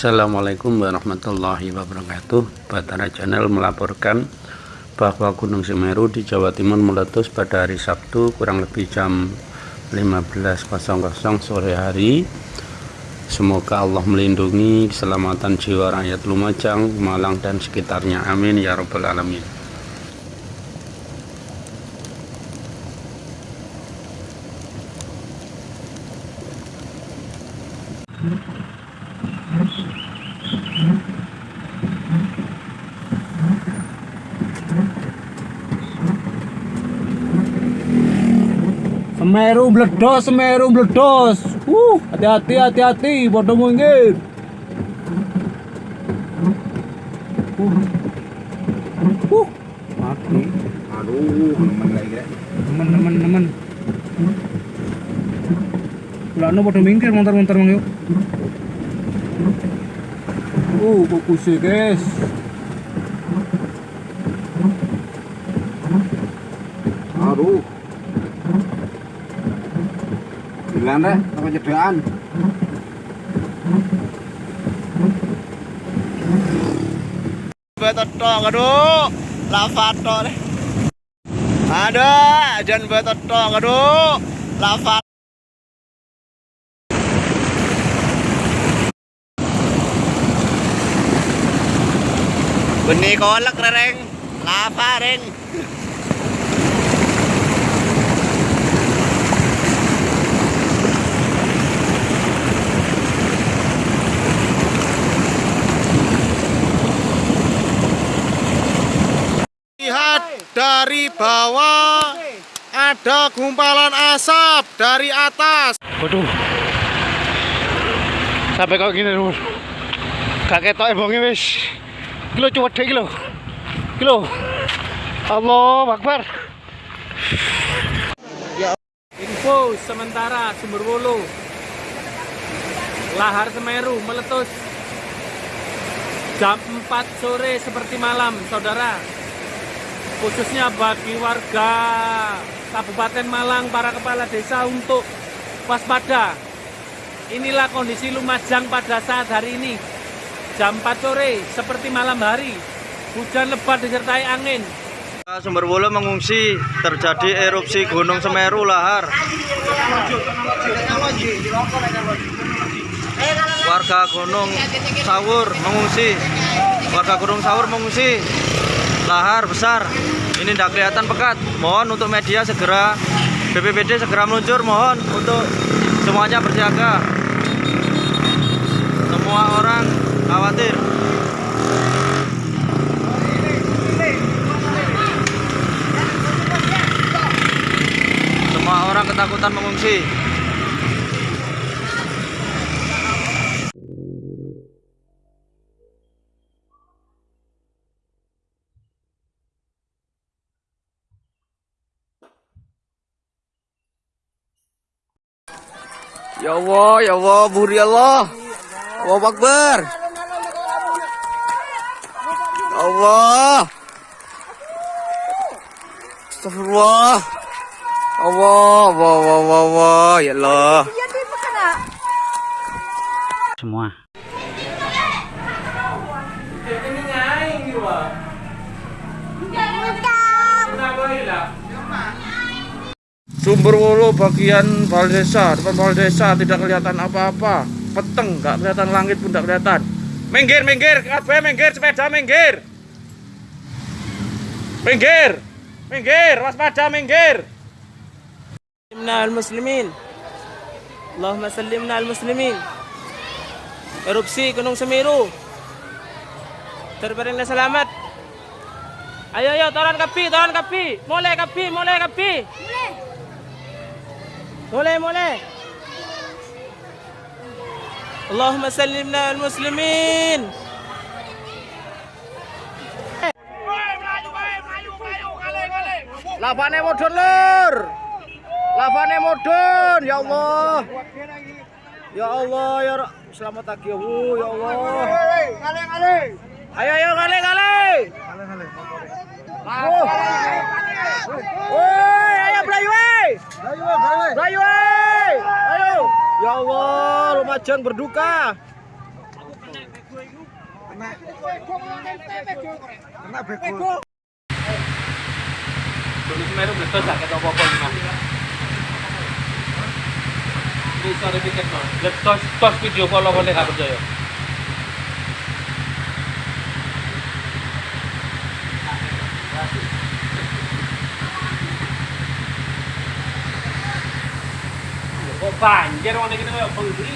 Assalamualaikum warahmatullahi wabarakatuh. Batara Channel melaporkan bahwa Gunung Semeru di Jawa Timur meletus pada hari Sabtu kurang lebih jam 15.00 sore hari. Semoga Allah melindungi keselamatan jiwa rakyat Lumajang, Malang dan sekitarnya. Amin ya Rabbal Alamin Semeru bledos, Semeru bledos. Uh, hati-hati, hati-hati, bodoh minggir. Uh. Uh, mati. Aduh, nemen lagi Nemen, nemen, nemen. Kulano bodoh minggir, montar-montar mang yuk. Uh, fokus guys. Aduh. Bilang deh, apa jedaan? Betot aduh. Lava tok deh. Ada, jangan betot tok, aduh. Lava. Benih kolak reng, lava reng. Dari bawah ada gumpalan asap dari atas. Waduh. Sampai kok gini lho. Gak ketok ebonge wis. Kilo cuwet dek kilo. Kilo. Allah Akbar. Info sementara Sumber Wulu. Lahar Semeru meletus jam 4 sore seperti malam, saudara. Khususnya bagi warga Kabupaten Malang, para kepala desa untuk waspada. Inilah kondisi Lumajang pada saat hari ini. Jam 4 sore seperti malam hari. Hujan lebat disertai angin. Sumber Wulu mengungsi terjadi erupsi Gunung Semeru lahar. Warga Gunung Sawur mengungsi. Warga Gunung Sawur mengungsi. Lahar besar. Ini tidak kelihatan pekat. Mohon untuk media segera BPBD segera meluncur. Mohon untuk semuanya berjaga. Semua orang khawatir. Semua orang ketakutan mengungsi. Ya Allah, ya Allah, buri Allah. Allah Akbar. Ya Allah. Astagfirullah. Allah, Allah, Allah, Allah, Allah, ya Allah. semua Sumber Wulu bagian bal desa, depan bal desa tidak kelihatan apa-apa. Peteng, nggak kelihatan langit pun tidak kelihatan. Minggir, minggir, kabeh minggir, sepeda minggir. Minggir, minggir, waspada minggir. Salimna al-muslimin Allahumma salimna al-muslimin Erupsi Gunung Semeru Terbaringlah selamat Ayo ayo turun kapi turun kapi Mulai kapi mulai kapi Mulai mulai Allahumma salimna al-muslimin Lavane mudun lur. Lavane mudun, ya Allah. Ya Allah, ya Ra- selamat pagi, Bu, ya Allah. Ayo ayo kali kali. Oh. Woi, ayo Blayu, woi. Blayu, woi. Ayo. Ya Allah, Lumajang berduka. Gunung Semeru meletus gak ketok apa-apa Mas. Ini sore tiket no. Letos tos video kok nek gak percaya. Banjir wong iki koyo bengi.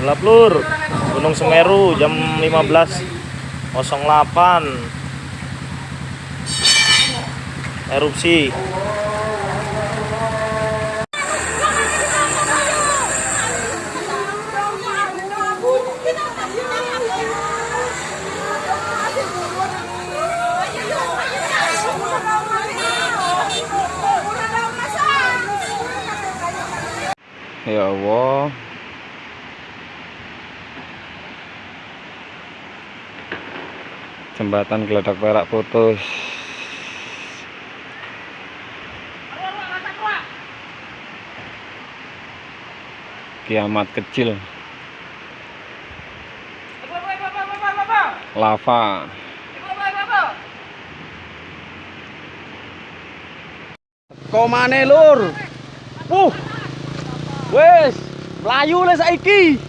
Gelap lur. Gunung Semeru jam 15.08. Erupsi. Allah. Jembatan geledak perak putus. Kiamat kecil. Lava. Komane lur? Uh. Wes, mlayu le saiki.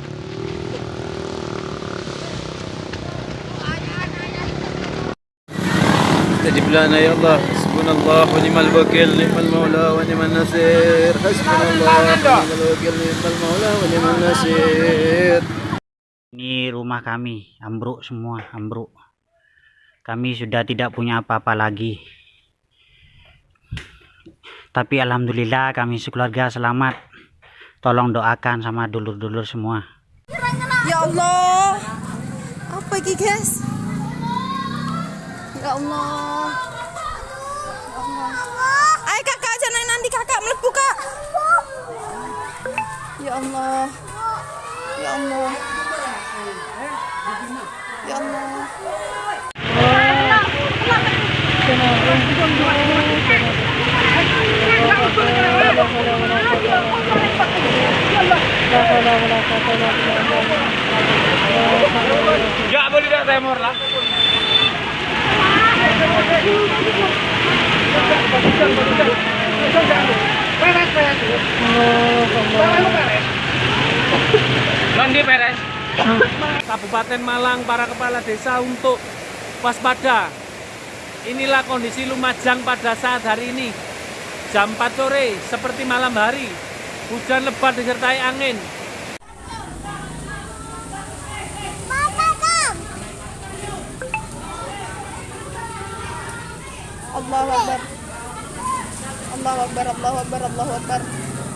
استجب لنا يا الله حسبنا الله ونعم الوكيل نعم المولى ونعم النصير حسبنا الله ونعم الوكيل نعم المولى ونعم النصير Ini rumah kami, ambruk semua, ambruk. Kami sudah tidak punya apa-apa lagi. Tapi alhamdulillah kami sekeluarga selamat. Tolong doakan sama dulur-dulur semua. Ya Allah. Apa ini guys? Ya Allah. Ayo kakak jangan nanti kakak melepuh kak. Ya Allah. Ya Allah. Ya Allah. Enggak boleh dak temor lah. Nanti beres. Kabupaten Malang para kepala desa untuk waspada. Inilah kondisi Lumajang pada saat hari ini. Jam 4 sore seperti malam hari. Hujan lebat disertai angin. Allahu Akbar. Allahu Akbar. Allahu Akbar. Allahu Akbar.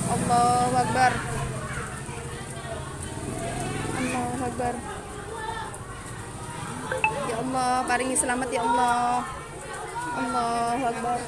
Allahu Akbar. Allahu Akbar. Ya Allah, paringi selamat ya Allah. Allahu Akbar.